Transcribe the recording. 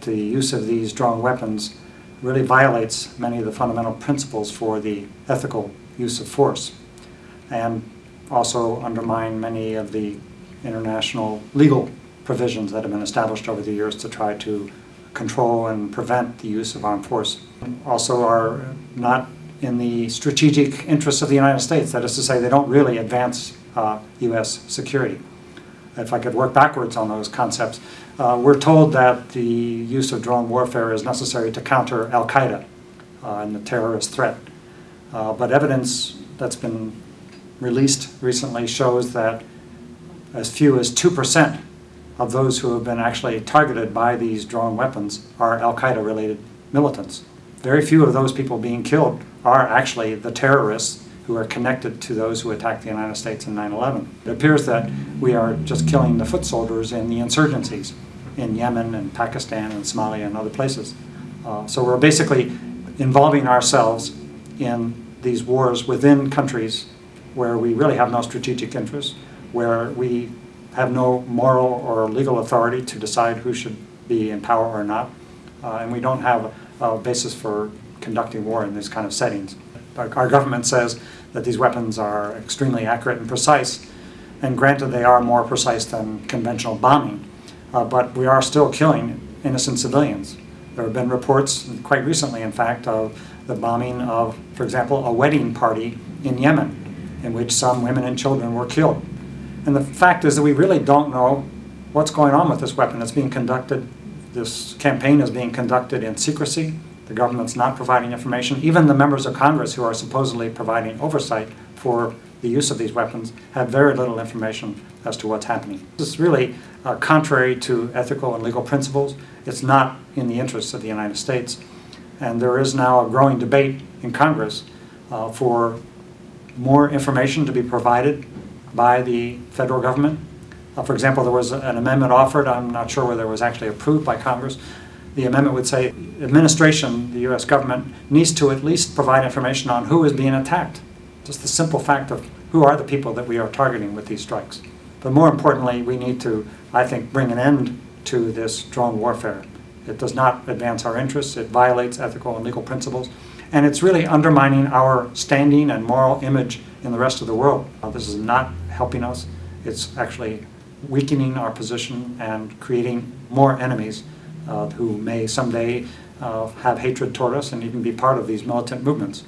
The use of these drone weapons really violates many of the fundamental principles for the ethical use of force and also undermine many of the international legal provisions that have been established over the years to try to control and prevent the use of armed force. Also are not in the strategic interests of the United States, that is to say they don't really advance uh, U.S. security. If I could work backwards on those concepts, uh, we're told that the use of drone warfare is necessary to counter al-Qaeda uh, and the terrorist threat. Uh, but evidence that's been released recently shows that as few as 2% of those who have been actually targeted by these drone weapons are al-Qaeda related militants. Very few of those people being killed are actually the terrorists who are connected to those who attacked the United States in 9-11. It appears that we are just killing the foot soldiers in the insurgencies in Yemen and Pakistan and Somalia and other places. Uh, so we're basically involving ourselves in these wars within countries where we really have no strategic interest, where we have no moral or legal authority to decide who should be in power or not, uh, and we don't have a basis for conducting war in these kind of settings. Our, government says that these weapons are extremely accurate and precise, and granted they are more precise than conventional bombing, uh, but we are still killing innocent civilians. There have been reports, quite recently in fact, of the bombing of, for example, a wedding party in Yemen, in which some women and children were killed. And the fact is that we really don't know what's going on with this weapon. It's being conducted, this campaign is being conducted in secrecy. The government's not providing information. Even the members of Congress who are supposedly providing oversight for the use of these weapons have very little information as to what's happening. This is really uh, contrary to ethical and legal principles. It's not in the interests of the United States. And there is now a growing debate in Congress uh, for more information to be provided by the federal government. Uh, for example, there was an amendment offered, I'm not sure whether it was actually approved by Congress. The amendment would say administration, the U.S. government, needs to at least provide information on who is being attacked. Just the simple fact of who are the people that we are targeting with these strikes. But more importantly, we need to, I think, bring an end to this drone warfare. It does not advance our interests, it violates ethical and legal principles, and it's really undermining our standing and moral image in the rest of the world. This is not helping us. It's actually weakening our position and creating more enemies who may someday uh, have hatred toward us and even be part of these militant movements.